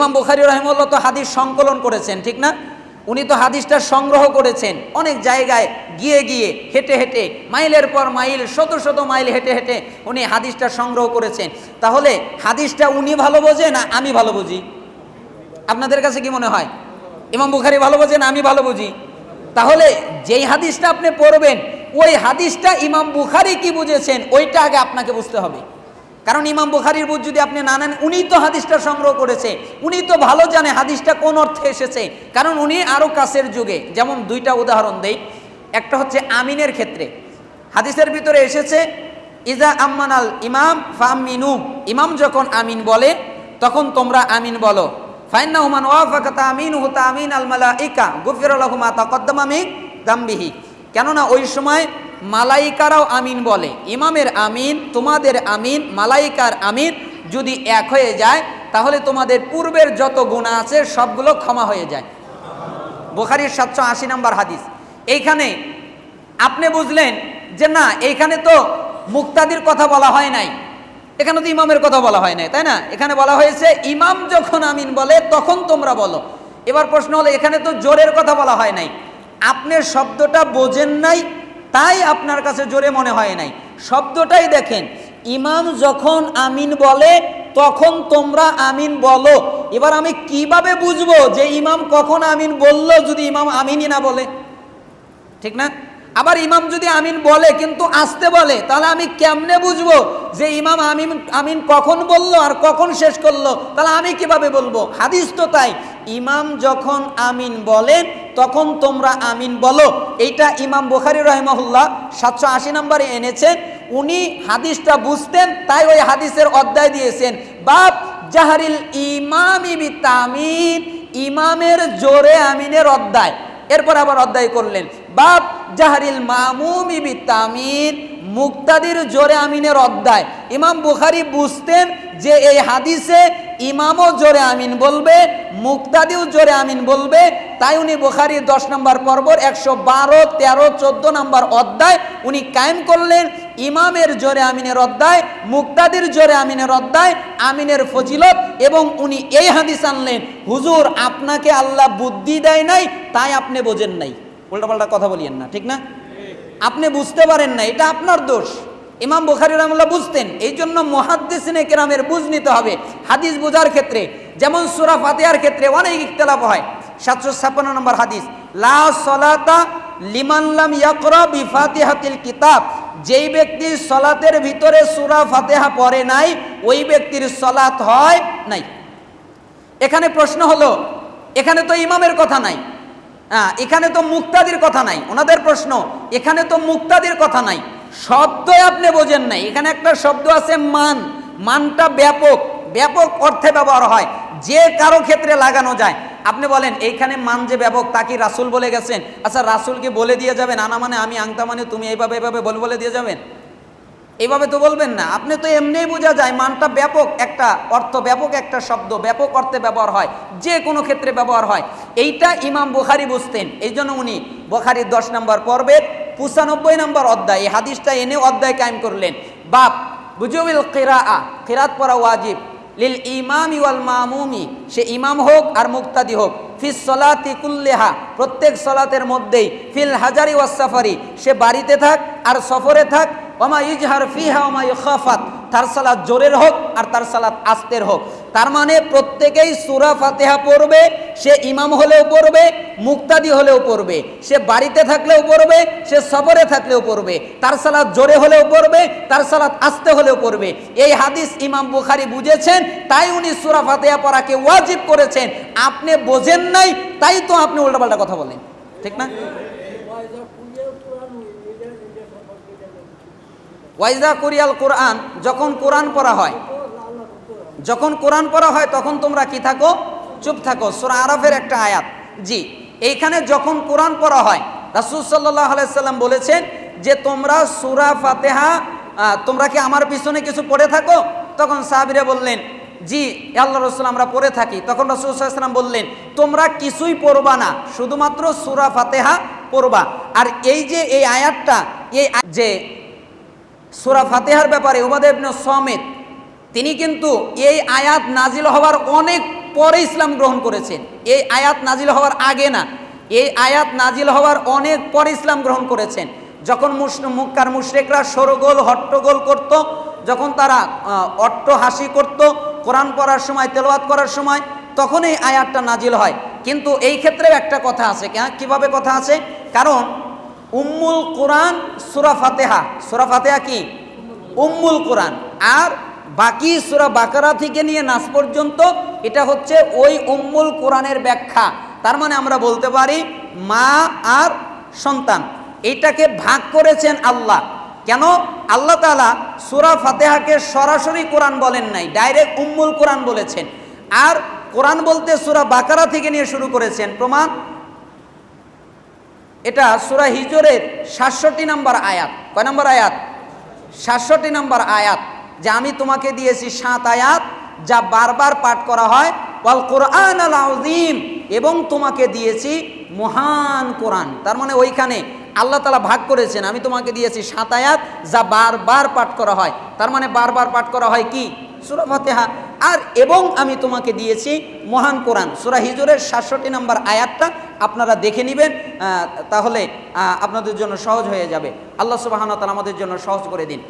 ইমাম বুখারি রহমুল্লাহ তো হাদিস সংকলন করেছেন, ঠিক না? উনি তো হাদিসটা সংগ্রহ করেছেন। অনেক জায়গায় গিয়ে গিয়ে হেঁটে হেঁটে, মাইলের পর মাইল, শত শত মাইল হেঁটে হেঁটে উনি হাদিসটা সংগ্রহ করেছেন। তাহলে হাদিসটা উনি ভালো বোঝে না আমি ভালো বুঝি? আপনাদের কাছে কি মনে হয়? ইমাম বুখারি ভালো বোঝেন আমি ভালো বুঝি? তাহলে যেই হাদিসটা আপনি পড়বেন, ওই হাদিসটা ইমাম বুখারি কি বুঝেছেন, ওইটা আগে আপনাকে বুঝতে হবে। কারণ ইমাম বুখারির বুঝ যদি আপনি না নেন উনি তো হাদিসটা সংগ্রহ করেছে। উনি তো ভালো জানে হাদিসটা কোন অর্থে এসেছে। কারণ উনি আরও কাছের যুগে। যেমন দুইটা উদাহরণ দেই। একটা হচ্ছে আমিনের ক্ষেত্রে। হাদিসের ভিতরে এসেছে, ইজা আম্মান আল ইমাম ফামিনু ইমাম যখন আমিন বলে, তখন তোমরা আমিন বলো। আমিন দাম্বিহি। কেননা ওই সময় মালাইকারাও আমিন বলে। ইমামের আমিন, তোমাদের আমিন, মালাইকার আমিন যদি এক হয়ে যায়, তাহলে তোমাদের পূর্বের যত গুণা আছে সবগুলো ক্ষমা হয়ে যায়। বোখারির সাতশো আশি নম্বর হাদিস। এইখানে আপনি বুঝলেন যে না, এইখানে তো মুক্তাদির কথা বলা হয় নাই। এখানে তো ইমামের কথা বলা হয় নাই, তাই না? এখানে বলা হয়েছে, ইমাম যখন আমিন বলে, তখন তোমরা বলো। এবার প্রশ্ন হলো, এখানে তো জোরের কথা বলা হয় নাই। আপনি শব্দটা বোঝেন নাই তাই আপনার কাছে জোরে মনে হয় নাই। শব্দটাই দেখেন, ইমাম যখন আমিন বলে, তখন তোমরা আমিন বলো। এবার আমি কীভাবে বুঝব যে ইমাম কখন আমিন বলল যদি ইমাম আমিনই না বলে? ঠিক না? আবার ইমাম যদি আমিন বলে কিন্তু আসতে বলে, তাহলে আমি কেমনে বুঝব যে ইমাম আমিন আমিন কখন বলল আর কখন শেষ করল? তাহলে আমি কীভাবে বলব? হাদিস তো তাই, ইমাম যখন আমিন বলেন তখন তোমরা আমিন বলো। এইটা ইমাম বুখারি রহমহুল্লাহ সাতশো আশি নম্বরে এনেছেন উনি হাদিসটা বুঝতেন, তাই ওই হাদিসের অধ্যায় দিয়েছেন। বাপ, জাহারিল ইমামি বিতামিন, ইমামের জোরে আমিনের অধ্যায়। এরপর আবার অধ্যায় করলেন। বাপ, জাহারিল মামুমি বিতামিন, মুক্তাদির জোরে আমিনের অধ্যায়। ইমাম বুখারি বুঝতেন যে এই হাদিসে ইমামও জোরে আমিন বলবে, মুক্তাদিও জোরে আমিন বলবে। তাই উনি বুখারির দশ নম্বর পর্বর একশো বারো, তেরো, চোদ্দ নম্বর অধ্যায় উনি কায়েম করলেন। ইমামের জোরে আমিনের অধ্যায়, মুক্তাদির জোরে আমিনের অধ্যায়, আমিনের ফজিলত এবং উনি এই হাদিস আনলেন, হুজুর, আপনাকে আল্লাহ বুদ্ধি দেয় নাই, তাই আপনি বোঝেন নাই। উল্টাপাল্টা কথা বলিয়েন না, ঠিক না? আপনি বুঝতে পারেন না, এটা আপনার দোষ। ইমাম বুখারি রহমুল্লাহ বুঝতেন এই জন্য মহাদ্দেসিনে কেরামের বুঝ নিতে হবে। হাদিস বোঝার ক্ষেত্রে, যেমন সুরা ফাতেহার ক্ষেত্রে অনেক ইখতলাফ হয়। সাতশো ছাপ্পান্ন নম্বর হাদিস, লা সলাতা লিমানলাম ইয়াকরা বিফাতিহাতিল কিতাব। যেই ব্যক্তি সলাতের ভিতরে সুরা ফাতেহা পড়ে নাই, ওই ব্যক্তির সলাত হয় নাই। এখানে প্রশ্ন হলো, এখানে তো ইমামের কথা নাই। হ্যাঁ এখানে তো মুক্তাদির কথা নাই। ওনাদের প্রশ্ন, এখানে তো মুক্তাদির কথা নাই। শব্দই আপনি বোঝেন নাই। এখানে একটা শব্দ আছে মান। মানটা ব্যাপক। ব্যাপক অর্থে ব্যবহার হয়। যে কারও ক্ষেত্রে লাগানো যায়। আপনি বলেন, এইখানে মান যে ব্যাপক, তা কি রাসুল বলে গেছেন? আচ্ছা রাসুলকে বলে দিয়ে যাবেন, আনা মানে আমি, আংতা মানে তুমি, এইভাবে এইভাবে বলে বলে দিয়ে যাবেন। এইভাবে তো বলবেন না। আপনি তো এমনিই বোঝা যায়, মানটা ব্যাপক একটা অর্থ, ব্যাপক একটা শব্দ, ব্যাপক অর্থে ব্যবহার হয়, যে কোনো ক্ষেত্রে ব্যবহার হয়। এইটা ইমাম বুখারি বুঝতেন। এই জন্য উনি বুখারির দশ নম্বর পর্বের পঁচানব্বই নম্বর অধ্যায়, এই হাদিসটা এনে অধ্যায় কায়েম করলেন। বাপ বুজুবিল কেরা আ কেরাত পড়া ওয়াজিব। লিল ইমামি ওয়াল মামুমি, সে ইমাম হোক আর মুক্তাদি হোক। ফিস সলাতি কুল্লেহা, প্রত্যেক সলাতের মধ্যেই, ফিল হাজারি ওয়াস সাফারি, সে বাড়িতে থাক আর সফরে থাক। ওমা ইজহার ফিহা, ওমা ইখাফাত, তার সালাত জোরের হোক আর তার সালাত আস্তের হোক। তার মানে প্রত্যেকেই সুরা ফাতেহা পড়বে সে ইমাম হলেও পড়বে, মুক্তাদি হলেও পড়বে, সে বাড়িতে থাকলেও পড়বে, সে সফরে থাকলেও পড়বে, তার সালাত জোরে হলেও পড়বে, তার সালাত আস্তে হলেও পড়বে। এই হাদিস ইমাম বুখারি বুঝেছেন, তাই উনি সুরা ফাতেহা পড়াকে ওয়াজিব করেছেন। আপনি বোঝেন নাই, তাই তো আপনি উল্টাপাল্টা কথা বলেন। ঠিক না? ওয়াইজা কুরিয়াল কোরআন, যখন কোরআন পড়া হয়, যখন কোরআন পড়া হয়, তখন তোমরা কি থাকো? চুপ থাকো, সুরা আরফের একটা আয়াত। জি, এইখানে যখন কোরআন পড়া হয়, রাসুল সাল্লাহ আলাইসাল্লাম বলেছেন যে, তোমরা সুরা ফাতেহা তোমরা কি আমার পিছনে কিছু পড়ে থাকো? তখন সাহাবিরা বললেন, জি আল্লাহ রসুল, আমরা পড়ে থাকি। তখন রসুল সাল্লাম বললেন, তোমরা কিছুই পড়বা না, শুধুমাত্র সুরা ফাতেহা পড়বা। আর এই যে, এই আয়াতটা, এই যে, সুরা ফাতেহার ব্যাপারে উবাদ ইবনে সমেত, তিনি কিন্তু এই আয়াত নাজিল হওয়ার অনেক পরে ইসলাম গ্রহণ করেছেন। এই আয়াত নাজিল হওয়ার আগে না, এই আয়াত নাজিল হওয়ার অনেক পরে ইসলাম গ্রহণ করেছেন। যখন মুক্কার মুশরেকরা সরগোল, হট্টগোল করত, যখন তারা অট্ট হাসি করত, কোরআন পড়ার সময়, তেলাওয়াত করার সময় তখন এই আয়াতটা নাজিল হয়। কিন্তু এই ক্ষেত্রে একটা কথা আছে কীভাবে কথা আছে? কারণ উম্মুল কোরআন সুরা ফাতেহা সুরা ফাতেহা কি? উম্মুল কোরআন। আর বাকি সুরা বাকারা থেকে নিয়ে নাস পর্যন্ত এটা হচ্ছে ওই উম্মুল কোরআনের ব্যাখ্যা। তার মানে আমরা বলতে পারি মা আর সন্তান। এটাকে ভাগ করেছেন আল্লাহ। কেন? আল্লাহ তালা সুরা ফাতেহাকে সরাসরি কোরআন বলেন নাই, ডাইরেক্ট উম্মুল কোরআন বলেছেন। আর কোরআন বলতে সুরা বাকারা থেকে নিয়ে শুরু করেছেন। প্রমাণ? এটা সুরা হিজরের সাতষট্টি নম্বর আয়াত। কয় নম্বর আয়াত? সাতষট্টি নম্বর আয়াত। যে আমি তোমাকে দিয়েছি সাত আয়াত যা বারবার পাঠ করা হয়, ওয়াল কোরআন আল আযীম এবং তোমাকে দিয়েছি মহান কোরআন। তার মানে ওইখানে আল্লাহ তালা ভাগ করেছেন, আমি তোমাকে দিয়েছি সাত আয়াত যা বারবার পাঠ করা হয়। তার মানে বারবার পাঠ করা হয় কি? সুরা ফাতেহা। আর এবং আমি তোমাকে দিয়েছি মহান কোরআন। সুরা হিজুরের সাতষট্টি নম্বর আয়াতটা আপনারা দেখে নেবেন তাহলে আপনাদের জন্য সহজ হয়ে যাবে। আল্লাহ সুবাহান তালা আমাদের জন্য সহজ করে দিন।